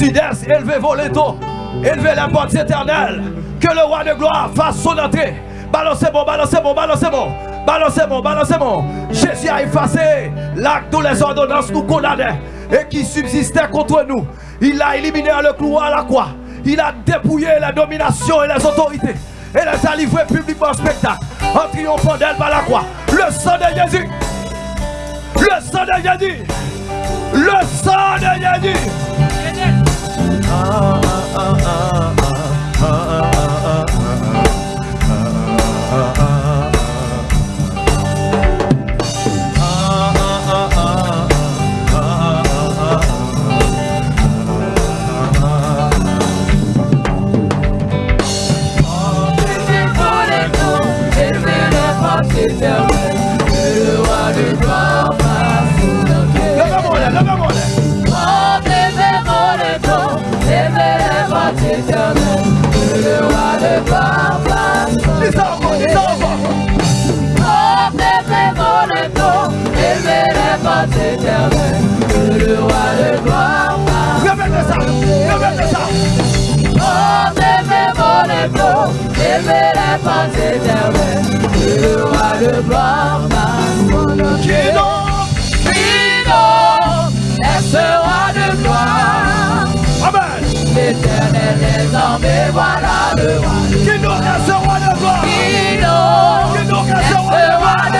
Sud-Est, élevez vos létaux. Élevez la porte éternelle. Que le roi de gloire fasse son entrée. Balancez bon, balancez bon, balancez bon. Balancez bon. Jésus a effacé l'acte de les ordonnances nous condamnaient et qui subsistaient contre nous. Il a éliminé le clou à la croix. Il a dépouillé la domination et les autorités. Et les a livrés publiquement en spectacle. En triomphant d'elle par la croix. Le sang de Jésus. Le sang de Jésus. Le sang de Jésus. Ah, ah, ah, éternelles, que le roi de gloire passe. Qui donc Qui donc est ce roi de gloire Amen. L'éternel des armées, voilà le roi Qui donc est ce roi de gloire Qui donc est ce roi de gloire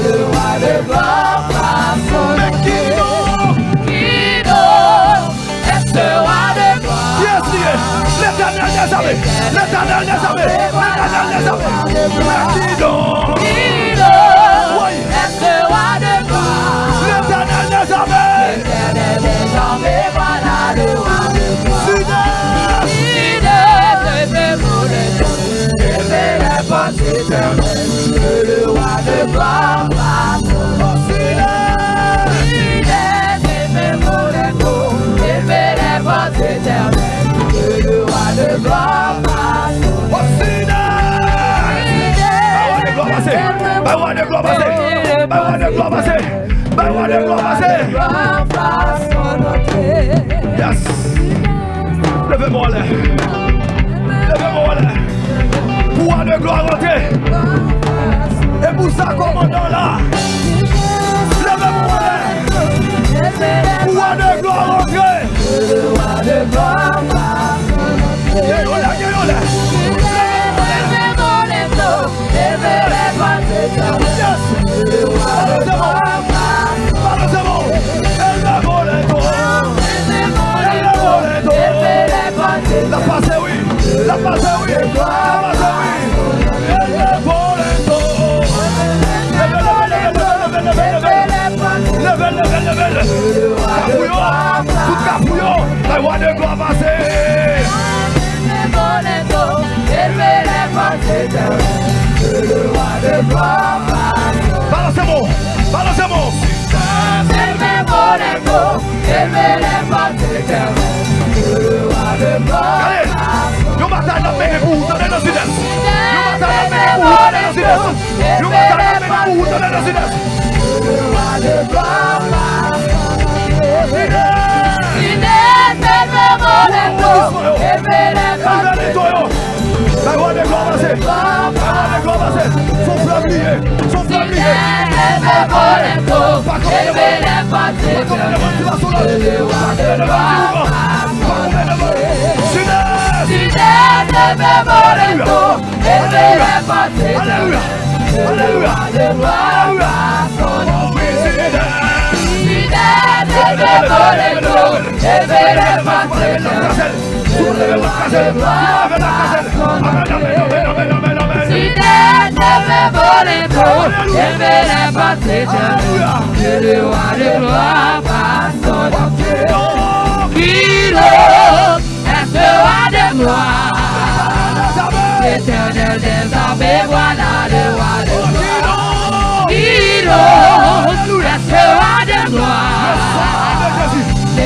armées. Balancez-moi. Balancez-moi. Allez. Yo bataille dans mes pour vous donner le sud-est. Yo bataille dans mes pour vous donner le sud-est. Yo bataille dans mes pour vous donner le sudest Élevez les toyons. La I want the globe and say, I want the globe and say, son flambier, son flambier. Pas comme le monde, pas comme le monde, tu vas sur la vie, pas comme le monde, pas comme le monde. Sudeste, sudeste, même le dos, éveille la patrie. Alléluia, alléluia, alléluia, son Sudeste, sudeste, même le dos, éveille la patrie. L'éternel des armées, voilà le roi de gloire. Est ce roi de gloire?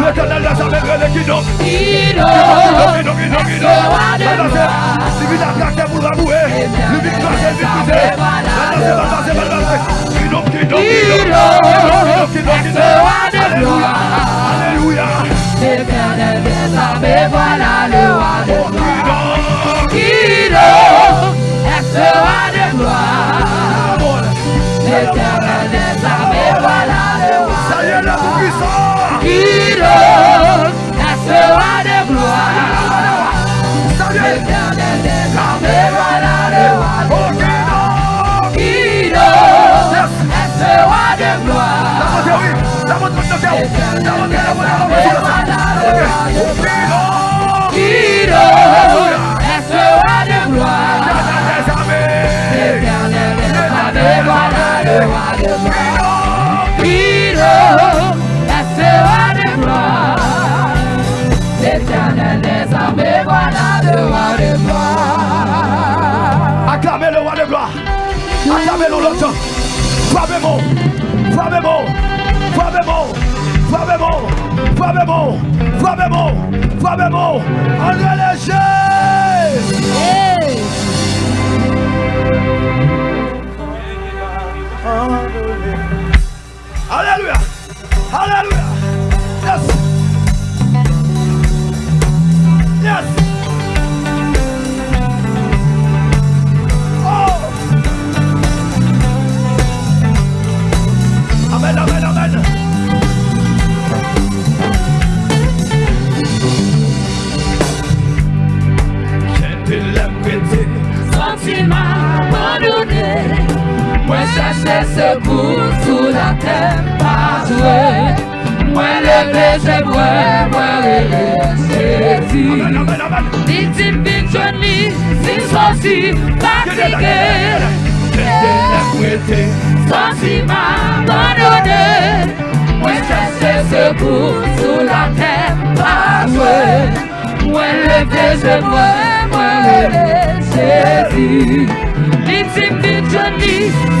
L'éternel relève qui donc. Qui l'autre est ce roi de gloire? Lui vient attaquer pour l'avouer. Lui vient craser, lui cruiser. Balancez, balancez, balancez. Qui donc, qui donc, qui donc. Qui donc, qui donc, qui donc. Alléluia. Alléluia. L'éternel des armées, voilà le roi de Qui gloire. donc. Qui l'autre est ce roi de gloire? L'éternel Acclamez le roi de gloire. Acclamez-le l'autre. Frappez-moi. Frappez-moi. Frappez-moi. André Léger. Alléluia. Alléluia. Sentiment abandonné, moi cherchais secours sous la terre, pas joué. Moi levé, je vois, moi relève Jésus. Amen, amen. Victime, victime, si sorti, fatigué. J'ai prêter. Sentiment abandonné, moi cherchais secours sous la terre, pas joué. Moi levé, je vois, moi relève Jésus. Victime, victime,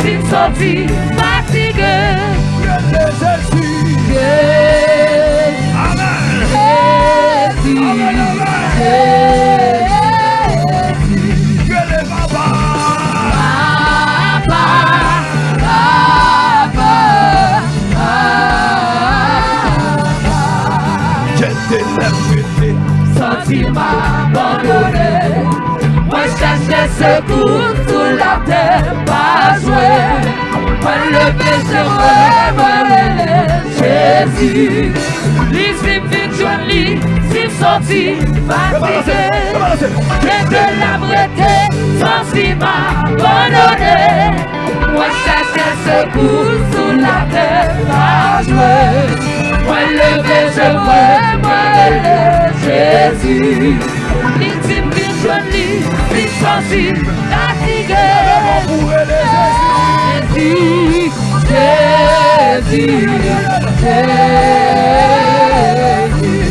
si sorti, fatigué. Jésus. Jésus. Amen. Jésus, Jésus, secours sous la terre, pas joué. Moi le péché, moi, Jésus. L'ici, victoire, si sorti, fatigué. Et de la breté, abandonné. Moi cherchais secours sous la terre, pas joué. Moi levé, je vois, moi relève Jésus. L'intime victoire, si sorti, fatigué. Pour aider Jésus. Jésus, Jésus,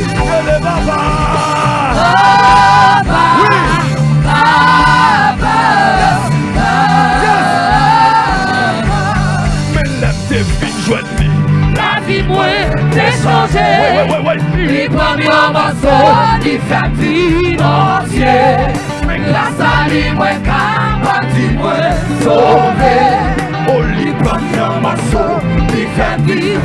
li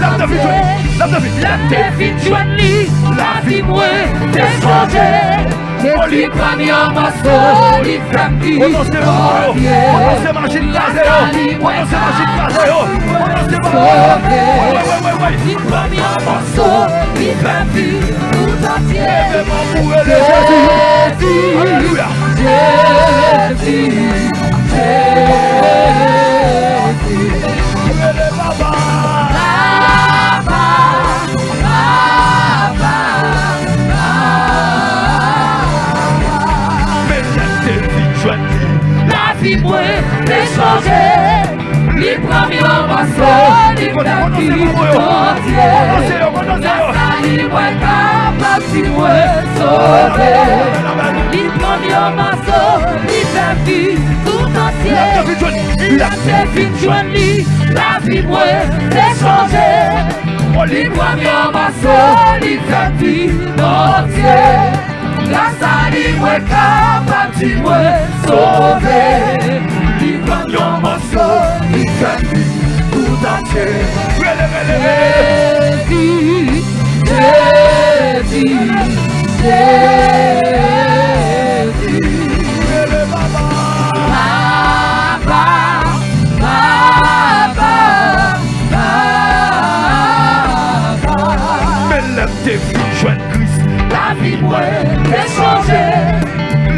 La te vitwe, la te vitwe La te vitwe li, la vi mwen te sonje O li pranyan maso, li fremdi Sonje, la li mwen sa Sonje, li pranyan maso, li fremdi Tout atye, Jésus premiers morceaux, les tapis entiers. Grâce à lui, moi, capable, si moi, sauvé. Les premiers morceaux, les tapis tout entier. La vie moins déchangée.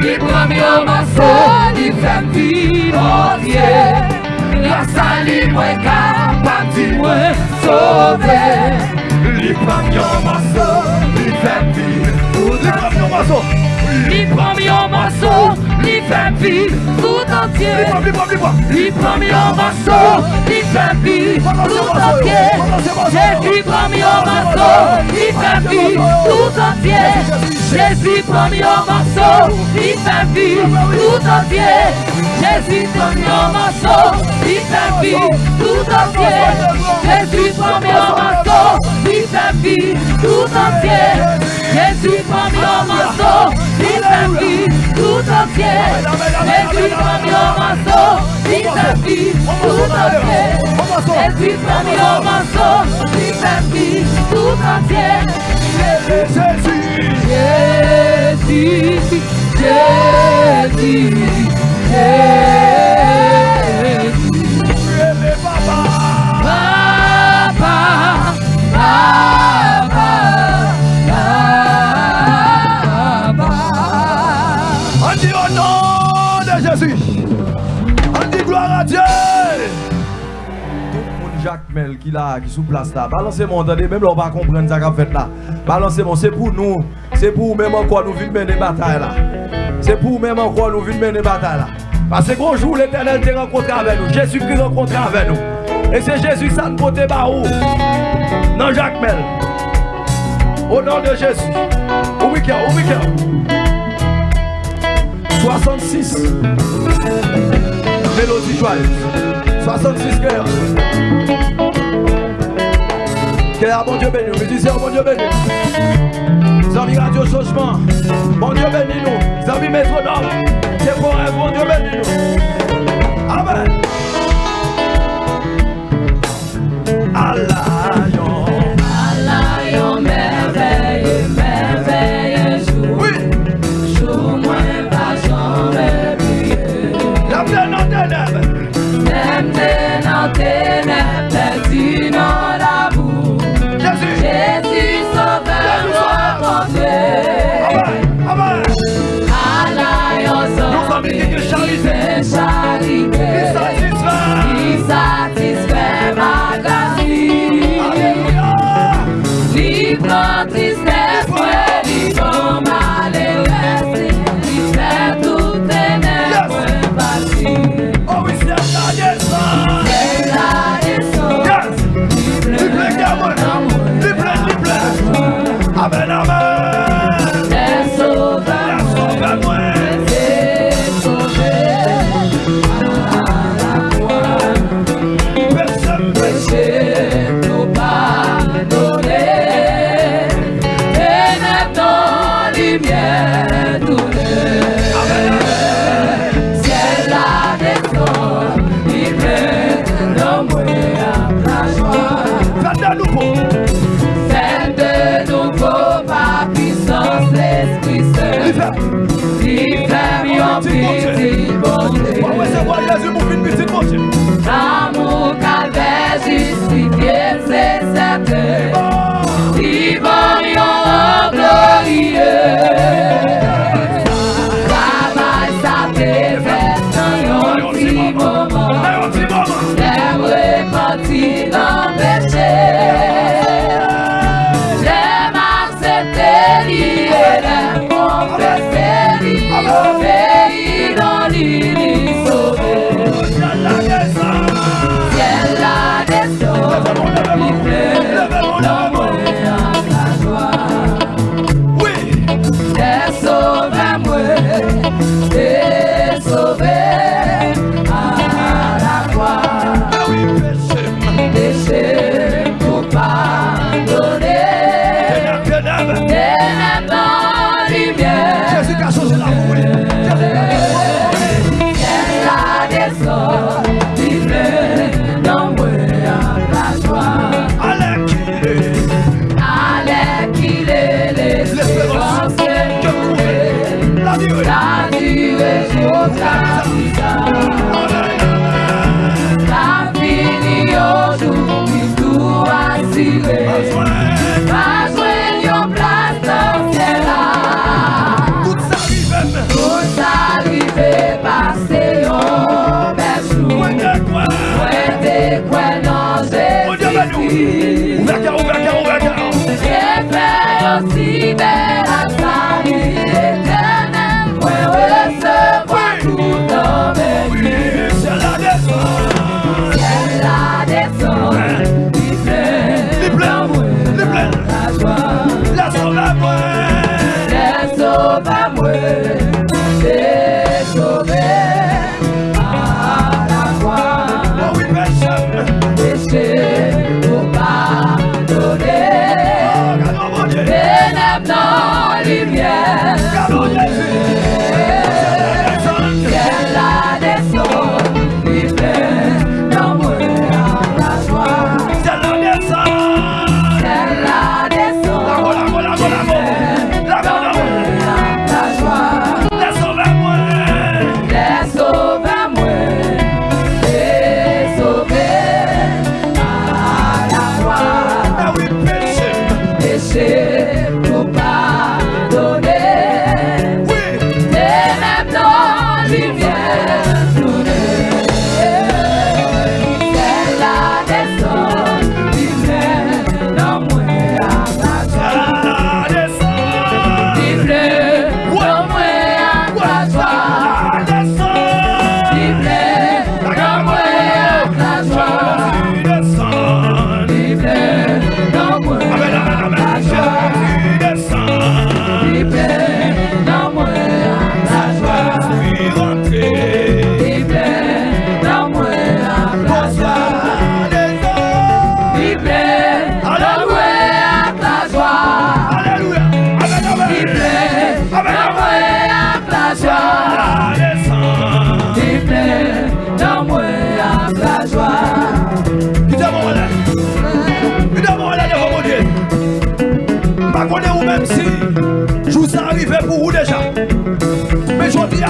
Les premiers morceaux, les femmes vives entières. Grâce à lui, moi, capable, dis moi, sauvé. Les premiers morceaux, les femmes vives. Les premiers morceaux. Les premiers morceaux, les femmes vives Jésus promis au marceau, il tudo vu tout entier. Jésus promis au marceau, il t'a vu tout entier. Jésus promis au marceau, il t'a vu tout entier. Jésus il tout entier. Jésus parmi homme, il sa vie, tout entier. Jésus parmi homme, il sa vie, tout entier. Jésus parmi homme, il sa vie, tout entier. Jésus, Jésus, Jésus, Jésus. Papa, Papa, Papa. Jacques Mel qui là, qui sous place là. Balancez mon entendez, même là on va comprendre ça qu'a fait là. Balancez mon, c'est pour nous. C'est pour même encore nous vivre mener bataille là. C'est pour même encore nous vivre mener bataille là. Parce que gros l'éternel te rencontré avec nous. Jésus-Christ rencontré avec nous. Et c'est Jésus ça nous porte par où? Non Jacques Mel. Au nom de Jésus. Au week-end, au week-end. 66 Mélodie joyeuse 66 cœurs Kèya, bon Dieu béni nous. Musiciens, bon Dieu béni. Zami Radio Changement, bon Dieu béni nous. Zami Métronome, c'est pour un bon Dieu béni nous.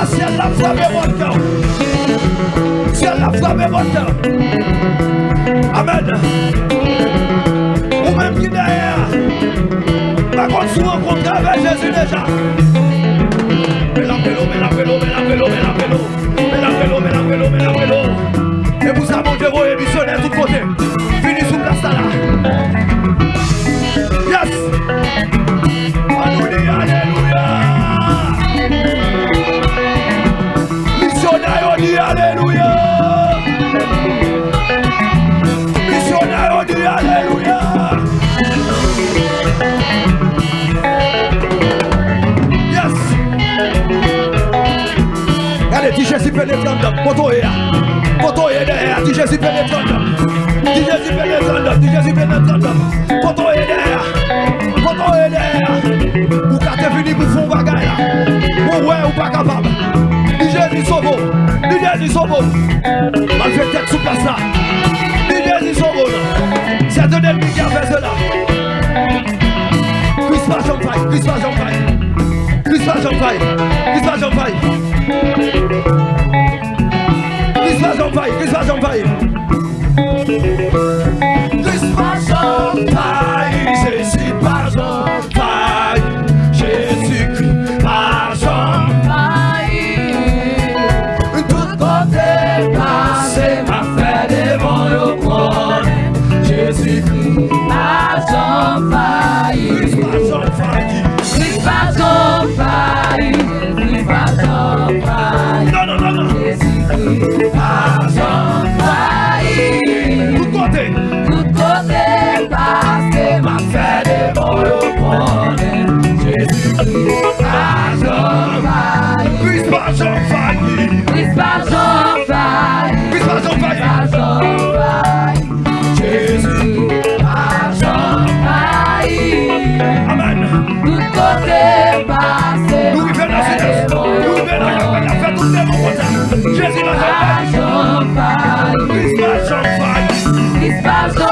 là, si elle l'a frappé votre cœur. Si elle l'a frappé votre cœur. Amen. Ou même qui derrière, par contre, vous rencontrez avec Jésus déjà. Mais la vélo, mais la vélo, mais la vélo, mais la vélo. aleluya Misyonè yo di aleluya Yes. Gade ti jesi penetrandop, koto e ya Koto e de e ya, ti jesi penetrandop Ti jesi penetrandop, ti jesi penetrandop Koto e de e ya, koto e de e ya Ou kate vini pou fon bagay la Ou we ou pa kapab Ti jesi sovo Bidez yi son bon Mal fè tèt sou plas la Bidez yi son bon Sè te del mi gavè zè la Kris pa jom fay, kris pa jom fay Kris pa jom fay, kris pa jom fay Kris pa jom fay, kris pa jom fay Nous vivons dans cette Nous vivons dans la fête, tout. Jésus. Christmas on fire.